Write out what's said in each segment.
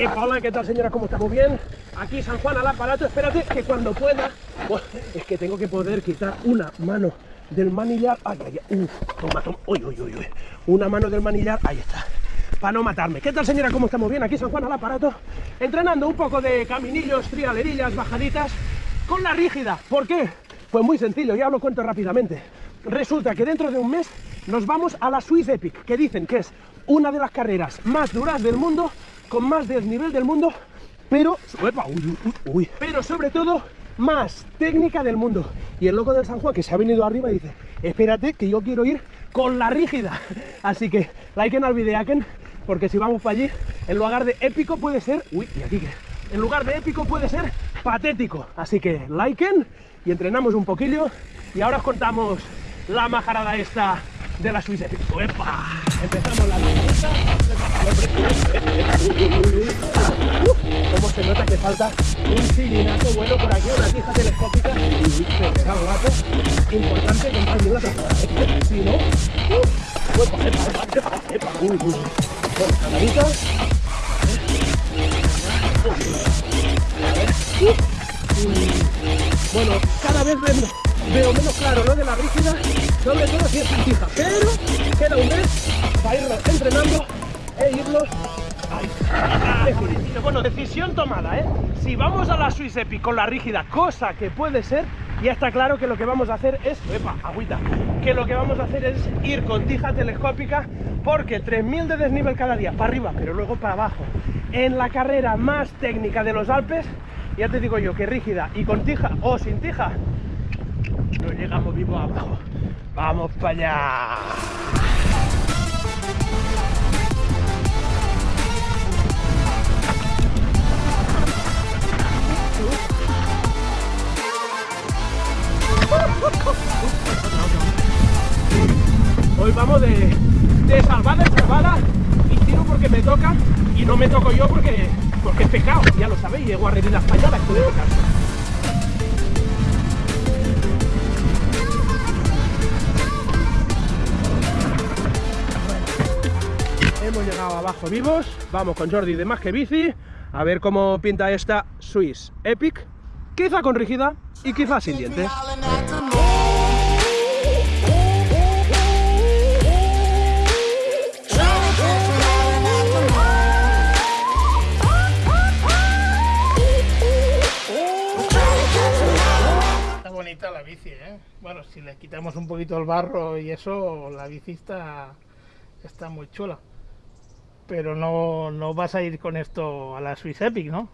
Hola, ¿qué tal señora? ¿Cómo estamos? ¿Bien? Aquí San Juan al aparato, espérate que cuando pueda... Es que tengo que poder quitar una mano del manillar... Ay, ay, ay, uf, toma, toma, uy, uy, uy. Una mano del manillar, ahí está. Para no matarme. ¿Qué tal señora? ¿Cómo estamos? Bien, aquí San Juan al aparato. Entrenando un poco de caminillos, trialerillas, bajaditas con la rígida. ¿Por qué? Pues muy sencillo, ya lo cuento rápidamente. Resulta que dentro de un mes nos vamos a la Swiss Epic, que dicen que es una de las carreras más duras del mundo, con más desnivel del mundo, pero, uepa, uy, uy, uy, pero sobre todo más técnica del mundo. Y el loco del San Juan que se ha venido arriba y dice, espérate que yo quiero ir con la rígida. Así que liken al videaken, porque si vamos para allí, en lugar de épico puede ser, uy, y aquí que, en lugar de épico puede ser patético. Así que liken y entrenamos un poquillo y ahora os contamos la majarada esta de la Swiss Epic. ¡Epa! Empezamos la lanza. ¿Cómo se nota que falta un sillinazo bueno por aquí, una tija telescópica? Se queda guapo. Importante no la. Si no... ¡uh! Bueno, cada vez veo, veo menos claro lo de la rígida, sobre todo si es fija, pero queda un mes para irlo entrenando e irlo Definitivo. Bueno, decisión tomada, ¿eh? Si vamos a la Swiss Epic con la rígida, cosa que puede ser, ya está claro que lo que vamos a hacer es, epa, agüita, que lo que vamos a hacer es ir con tija telescópica porque 3000 de desnivel cada día, para arriba, pero luego para abajo. En la carrera más técnica de los Alpes, ya te digo yo que rígida y con tija o sin tija, llegamos vivo abajo. ¡Vamos para allá! Hoy vamos de, de salvada en salvada y tiro porque me toca y no me toco yo porque, porque es pecado, ya lo sabéis, llego a reír la española, esto de. Llegado abajo vivos, vamos con Jordi de Más que Bici, a ver cómo pinta esta Swiss Epic, quizá con rígida y quizá sin dientes. Está bonita la bici, ¿eh? Bueno, si le quitamos un poquito el barro y eso, la bici está muy chula. Pero no, no vas a ir con esto a la Swiss Epic, ¿no?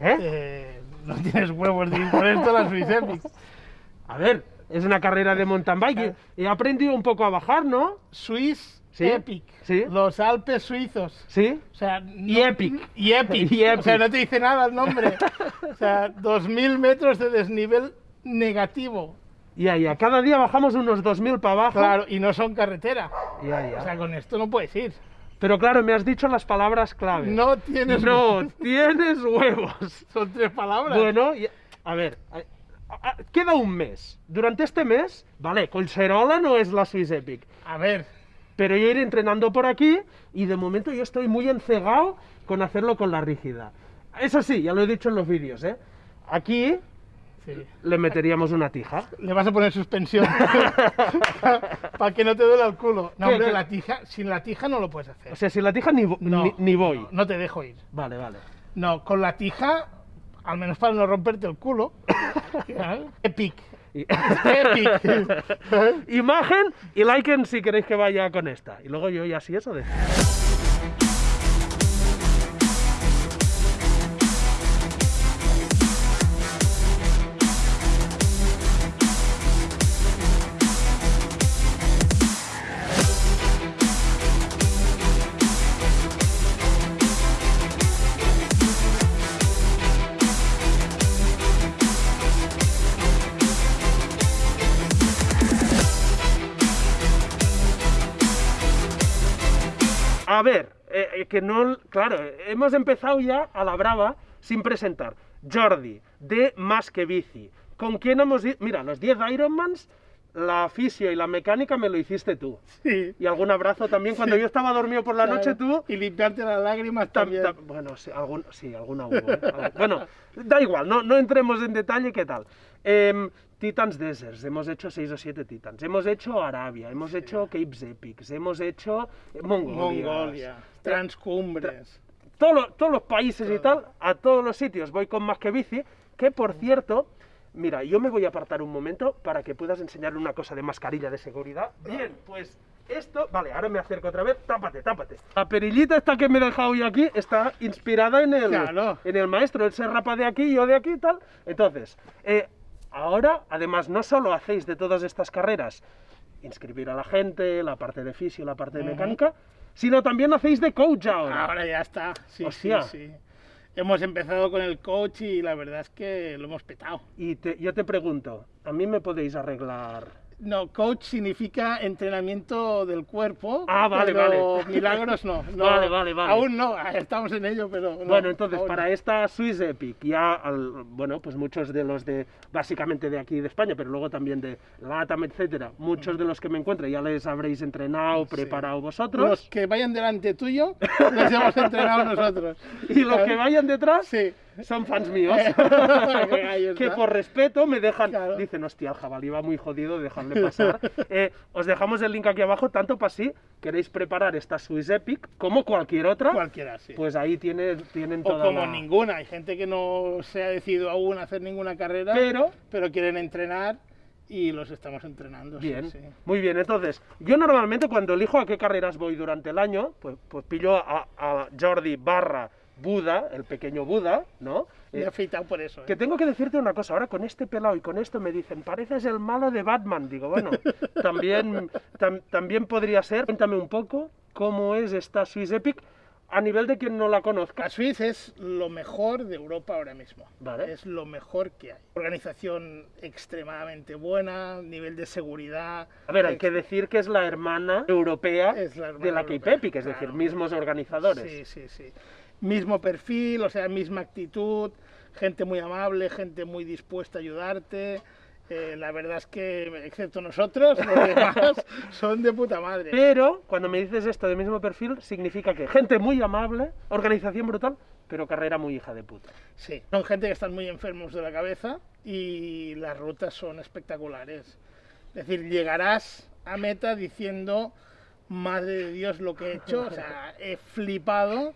¿Eh? Eh, no tienes huevos de ir con esto a la Swiss Epic. A ver, es una carrera de mountain bike. He aprendido un poco a bajar, ¿no? Swiss Sí, Epic. sí. Los Alpes suizos. Sí. O sea, Y Epic. Y Epic. Y O sea, Epic. no te dice nada el nombre. O sea, 2000 metros de desnivel negativo. Ya, ya. Cada día bajamos unos 2000 para abajo. Claro, y no son carretera. Ya, ya. O sea, con esto no puedes ir. Pero claro, me has dicho las palabras clave. No tienes No, tienes huevos. Son tres palabras. Bueno, y- a ver, a- a- queda un mes. Durante este mes, vale, Colserola no es la Swiss Epic, A ver, pero yo iré entrenando por aquí y de momento yo estoy muy encegado con hacerlo con la rígida. Eso sí, ya lo he dicho en los vídeos, ¿eh? Aquí sí. le meteríamos una tija. le vas a poner suspensión para que no te duela el culo. No, ¿Qué, hombre, la tija, sin la tija no lo puedes hacer. O sea, sin la tija ni, no, ni, ni voy. No, no te dejo ir. Vale, vale. No, con la tija, al menos para no romperte el culo. Epic. Y-. Imagen y liken si queréis que vaya con esta. Y luego yo ya así eso de... A ver, eh, eh, que no... Claro, hemos empezado ya a la brava sin presentar. Jordi, de Más que Bici. ¿Con quién hemos ido? Mira, los 10 Ironmans la fisio y la mecánica me lo hiciste tú. Sí. Y algún abrazo también. Cuando yo estaba dormido por la Claro. noche, tú. Y limpiarte las lágrimas tam- también. tam- bueno, sí, algún, sí, alguna hubo. ¿eh? Bueno, da igual, no, no entremos en detalle qué tal. Em, Titans Deserts, hemos hecho 6 o 7 Titans. Hemos hecho Arabia, hemos hecho Capes Epics, hemos hecho eh, Mongolia. Mongolia, transcumbres. todos los, todos los países y tal, a todos los sitios voy con más que bici, que por cierto, mira, yo me voy a apartar un momento para que puedas enseñarle una cosa de mascarilla de seguridad. Bien, pues esto, vale, ahora me acerco otra vez, tápate, tápate. La perillita esta que me he dejado hoy aquí está inspirada en el, Claro. en el maestro, él se rapa de aquí, yo de aquí y tal. Entonces, eh, ahora, además, no solo hacéis de todas estas carreras inscribir a la gente, la parte de fisio, la parte de mecánica, sino también hacéis de coach ahora. Ahora ya está. Sí, Hostia. sí, sí. Hemos empezado con el coach y la verdad es que lo hemos petado. Y te- yo te pregunto, ¿a mí me podéis arreglar? No, coach significa entrenamiento del cuerpo. Ah, vale, pero vale. Milagros no, no. Vale, vale, vale. Aún no, estamos en ello, pero. no, bueno, entonces, para no. esta Swiss Epic, ya, al- bueno, pues muchos de los de, básicamente de aquí de España, pero luego también de LATAM, etcétera, muchos de los que me encuentro ya les habréis entrenado, preparado vosotros, Los que vayan delante tuyo, les hemos entrenado nosotros. y los que vayan detrás Sí. Son fans míos, que por respeto me dejan, Claro. dicen, hostia, el jabalí va muy jodido, dejarle pasar. Eh, os dejamos el link aquí abajo, tanto para si queréis preparar esta Swiss Epic, como cualquier otra, Cualquiera, sí. pues ahí tiene, tienen o toda como la- ninguna. Hay gente que no se ha decidido aún hacer ninguna carrera, Pero, pero quieren entrenar y los estamos entrenando. sí, bien, sí. muy bien. Entonces, yo normalmente cuando elijo a qué carreras voy durante el año, pues, pues pillo a, a Jordi barra Buda, el pequeño Buda, ¿no? Me he Eh, afeitado por eso. ¿eh? que tengo que decirte una cosa, ahora con este pelado y con esto me dicen, pareces el malo de Batman. Digo, bueno, también, tam- también podría ser. Cuéntame un poco cómo es esta Swiss Epic a nivel de quien no la conozca. La Swiss es lo mejor de Europa ahora mismo. Vale. Es lo mejor que hay. Organización extremadamente buena, nivel de seguridad. A ver, hay que decir que es la hermana europea Es la hermana de la Cape Epic, es decir, mismos organizadores. Sí, sí, sí. Mismo perfil, o sea, misma actitud, gente muy amable, gente muy dispuesta a ayudarte. Eh, la verdad es que, excepto nosotros, los demás son de puta madre. Pero cuando me dices esto de mismo perfil, significa que gente muy amable, organización brutal, pero carrera muy hija de puta. Sí, son gente que están muy enfermos de la cabeza y las rutas son espectaculares. Es decir, llegarás a meta diciendo, madre de Dios, lo que he hecho, o sea, he flipado,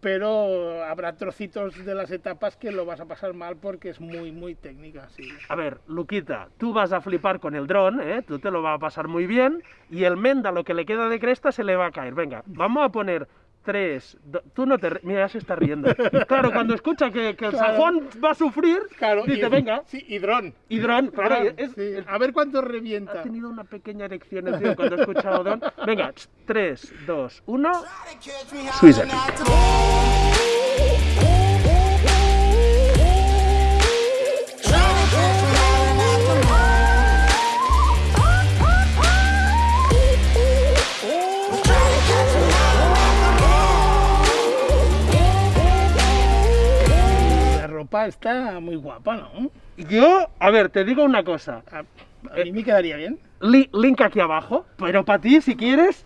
pero habrá trocitos de las etapas que lo vas a pasar mal porque es muy, muy técnica, sí. A ver, Luquita, tú vas a flipar con el dron, ¿eh? tú te lo vas a pasar muy bien, y el Menda, lo que le queda de cresta, se le va a caer. Venga, vamos a poner tres. do- Tú no te. Mira, ya se está riendo. Claro, cuando escucha que, que el Claro. Juan va a sufrir, Claro, dice, y, venga, Sí, y dron. y dron, claro, Dron, es- sí. el- A ver cuánto ha revienta. tenido una pequeña erección el tío cuando ha escuchado dron. Venga, ch, tres, dos, uno. Está muy guapa, ¿no? Yo, a ver, te digo una cosa. A, a mí me quedaría bien. Li- link aquí abajo, pero para ti, si quieres.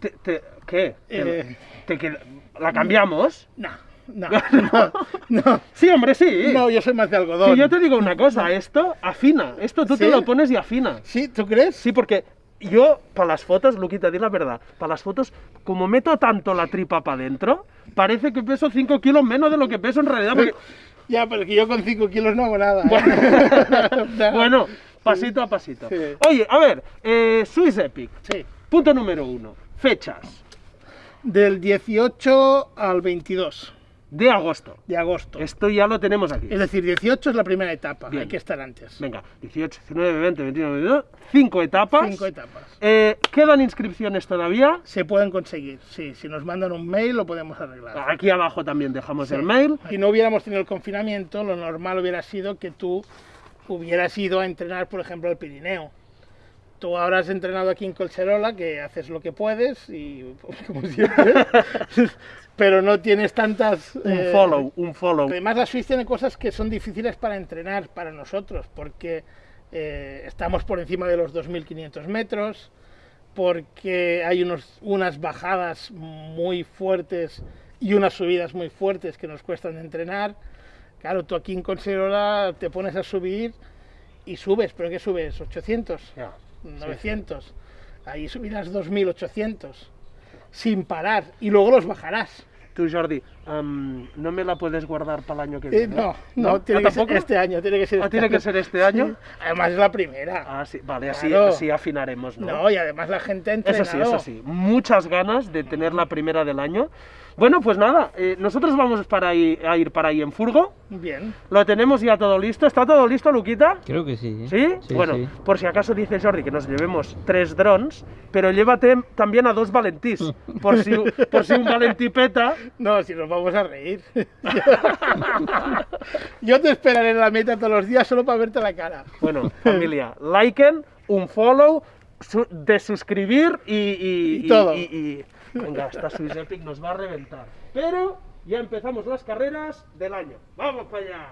te- te- ¿Qué? Te- Eh. te ¿La cambiamos? No, no, no, no. Sí, hombre, sí. No, yo soy más de algodón. Sí, yo te digo una cosa, esto afina, esto tú te lo pones y afina. ¿Sí? ¿Tú crees? Sí, porque yo, para las fotos, Luquita, di la verdad, para las fotos, como meto tanto la tripa para adentro, parece que peso 5 kilos menos de lo que peso en realidad. Porque, Ya, pero que yo con 5 kilos no hago nada. ¿eh? bueno, pasito a pasito. Sí. Oye, a ver, eh, Swiss Epic, Sí. punto número uno, fechas Del 18 al 22 de agosto. de agosto. Esto ya lo tenemos aquí. Es decir, 18 es la primera etapa, Bien. hay que estar antes. Venga, 18, 19, 20, 21, 22, 5 etapas. Cinco etapas. Eh, ¿Quedan inscripciones todavía? Se pueden conseguir, sí. Si nos mandan un mail lo podemos arreglar. Aquí abajo también dejamos Sí. el mail. Si no hubiéramos tenido el confinamiento, lo normal hubiera sido que tú hubieras ido a entrenar, por ejemplo, al Pirineo. Tú has entrenado aquí en Colcherola, que haces lo que puedes y como siempre, pero no tienes tantas... Un eh, follow, un follow. Además, la Swiss tiene cosas que son difíciles para entrenar para nosotros, porque eh, estamos por encima de los 2.500 metros, porque hay unos, unas bajadas muy fuertes y unas subidas muy fuertes que nos cuestan entrenar. Claro, tú aquí en Conserola te pones a subir y subes, pero ¿qué subes? ¿800? Ya. 900. Ahí subirás 2800 sin parar y luego los bajarás. Tú, Jordi, em, ¿no me la puedes guardar para el año que Eh, viene? no, no, tiene ¿Ah, que ser tampoco? este año, tiene que ser Ah, este tiene que año. ser este año. Sí. Además es la primera. Ah, sí, vale, así, Claro. así afinaremos, ¿no? no. y además la gente ha Eso entrenado. sí, eso sí. Muchas ganas de tener la primera del año. Bueno, pues nada, eh, nosotros vamos para ahí, a ir para ahí en furgo. Bien. Lo tenemos ya todo listo. ¿Está todo listo, Luquita? Creo que sí. ¿Sí? bueno, sí. por si acaso dice Jordi que nos llevemos tres drones, pero llévate también a dos valentís, por si, por si un valentí peta. No, si nos vamos a reír. Yo te esperaré en la meta todos los días solo para verte la cara. Bueno, familia, liken, un follow, su- de suscribir y, y, Y todo. y- y- Venga, esta Swiss Epic nos va a reventar. Pero ya empezamos las carreras del año. ¡Vamos para allá!